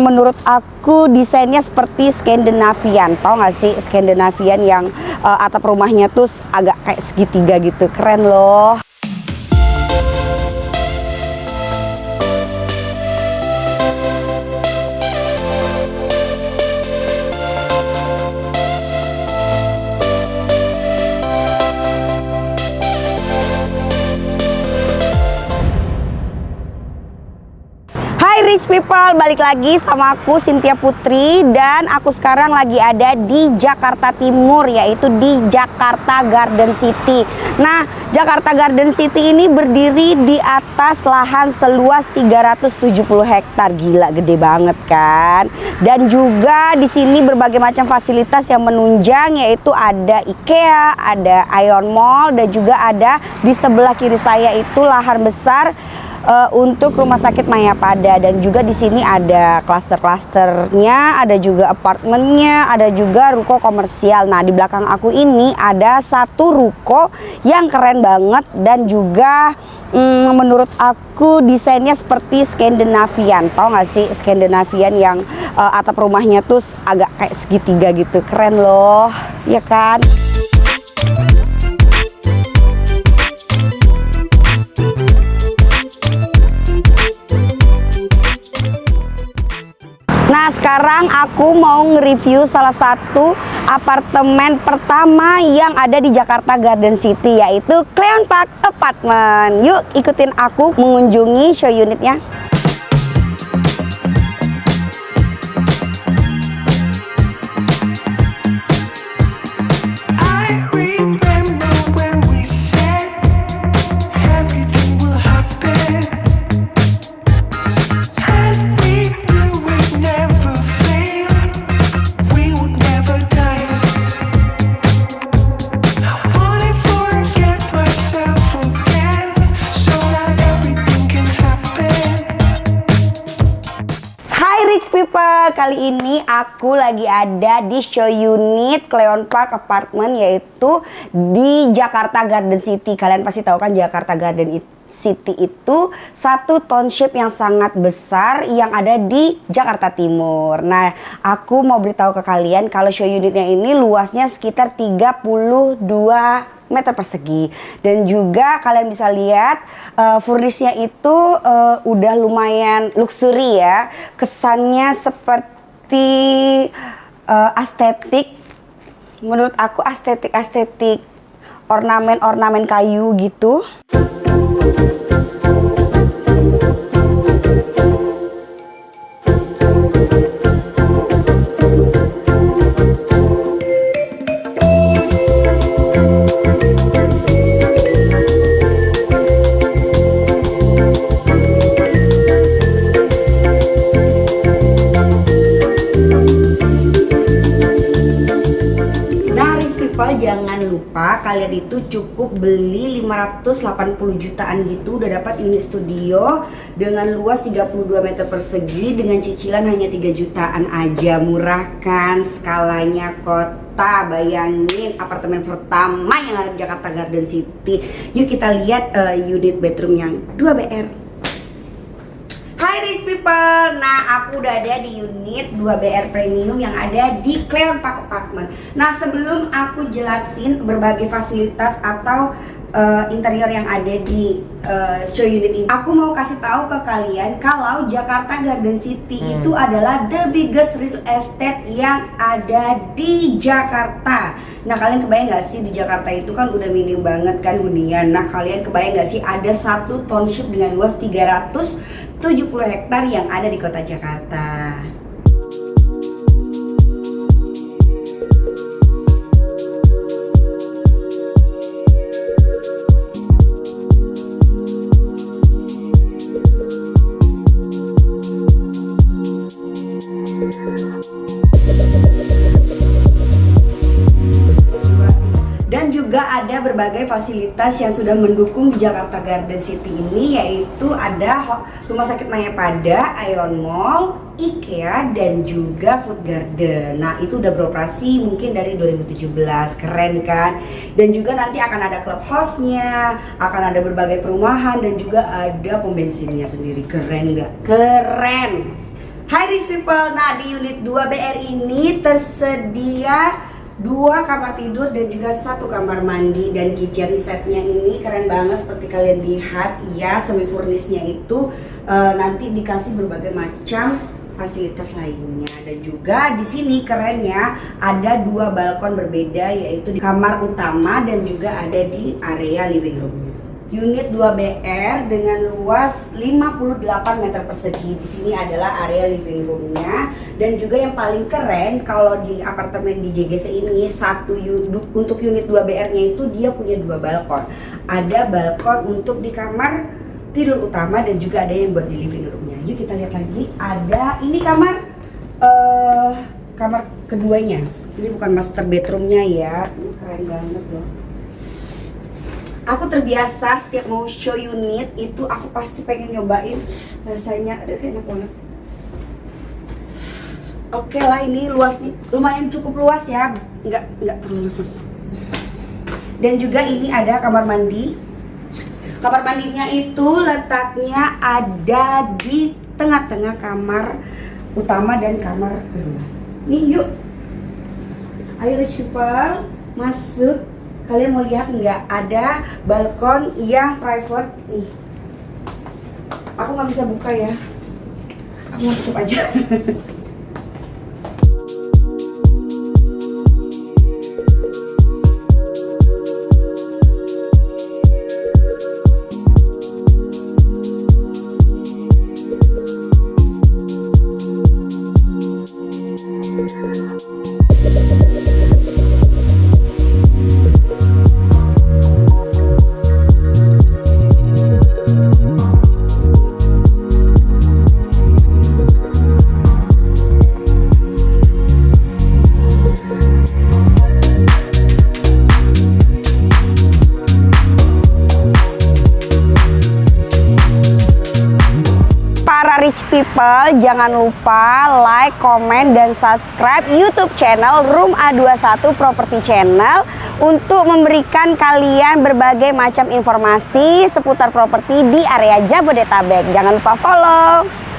hmm, menurut aku desainnya seperti Skandinavian. Tau gak sih Skandinavian yang uh, atap rumahnya tuh agak kayak segitiga gitu. Keren loh rich people, balik lagi sama aku Cynthia Putri dan aku sekarang lagi ada di Jakarta Timur yaitu di Jakarta Garden City. Nah, Jakarta Garden City ini berdiri di atas lahan seluas 370 hektar. Gila, gede banget kan? Dan juga di sini berbagai macam fasilitas yang menunjang yaitu ada IKEA, ada Ion Mall dan juga ada di sebelah kiri saya itu lahan besar uh, untuk rumah sakit Mayapada dan juga di sini ada klaster-klasternya, ada juga apartemennya, ada juga ruko komersial. Nah, di belakang aku ini ada satu ruko yang keren banget dan juga mm, menurut aku desainnya seperti Skandinavian. Tahu nggak sih Skandinavian yang uh, atap rumahnya tuh agak kayak segitiga gitu. Keren loh, ya kan? Nah sekarang aku mau nge-review salah satu apartemen pertama yang ada di Jakarta Garden City yaitu Cleon Park Apartment. Yuk ikutin aku mengunjungi show unitnya people, kali ini aku lagi ada di show unit Cleon Park Apartment yaitu di Jakarta Garden City. Kalian pasti tahu kan Jakarta Garden City itu satu township yang sangat besar yang ada di Jakarta Timur. Nah, aku mau beritahu ke kalian kalau show unitnya ini luasnya sekitar 32 meter persegi. Dan juga kalian bisa lihat uh, furnishnya itu uh, udah lumayan luxury ya. Kesannya seperti uh, estetik menurut aku estetik estetik ornamen ornamen kayu gitu kalian itu cukup beli 580 jutaan gitu udah dapat unit studio dengan luas 32 meter persegi dengan cicilan hanya 3 jutaan aja. Murah kan? Skalanya kota bayangin apartemen pertama yang ada di Jakarta Garden City. Yuk kita lihat uh, unit bedroom yang 2 BR Hai rich people, nah aku udah ada di unit 2BR Premium yang ada di Cleon Park Apartment. Nah sebelum aku jelasin berbagai fasilitas atau uh, interior yang ada di uh, show unit ini Aku mau kasih tahu ke kalian kalau Jakarta Garden City hmm. itu adalah the biggest real estate yang ada di Jakarta Nah kalian kebayang gak sih di Jakarta itu kan udah minim banget kan hunian Nah kalian kebayang gak sih ada satu township dengan luas 300 70 hektar yang ada di kota Jakarta. Berbagai fasilitas yang sudah mendukung di Jakarta Garden City ini yaitu ada Rumah Sakit Mayapada, Ion Mall, IKEA dan juga Food Garden. Nah, itu udah beroperasi mungkin dari 2017. Keren kan? Dan juga nanti akan ada club hostnya, akan ada berbagai perumahan dan juga ada pom bensinnya sendiri. Keren nggak? Keren. Hai rich people, nah di unit 2 BR ini tersedia dua kamar tidur dan juga satu kamar mandi. Dan kitchen setnya ini keren banget seperti kalian lihat. Ya semi furnishnya itu uh, nanti dikasih berbagai macam fasilitas lainnya. Dan juga di sini kerennya ada dua balkon berbeda yaitu di kamar utama dan juga ada di area living roomnya unit 2BR dengan luas 58 meter persegi. Di sini adalah area living roomnya dan juga yang paling keren kalau di apartemen di JGC ini satu untuk unit 2BR-nya itu dia punya dua balkon. Ada balkon untuk di kamar tidur utama dan juga ada yang buat di living roomnya. Yuk kita lihat lagi. Ada ini kamar uh, kamar keduanya. Ini bukan master bedroomnya ya. Ini keren banget loh aku terbiasa setiap mau show unit itu aku pasti pengen nyobain. Rasanya aduh enak banget. Oke lah ini luas lumayan cukup luas ya. Nggak nggak terlalu sesuai dan juga ini ada kamar mandi. Kamar mandinya itu letaknya ada di tengah-tengah kamar utama dan kamar kedua nih yuk. Ayo people masuk kalian mau lihat nggak ada balkon yang private? Nih aku nggak bisa buka ya. Aku mau tutup aja rich people jangan lupa like, comment, dan subscribe YouTube channel Room A21 Property Channel untuk memberikan kalian berbagai macam informasi seputar properti di area Jabodetabek. Jangan lupa follow.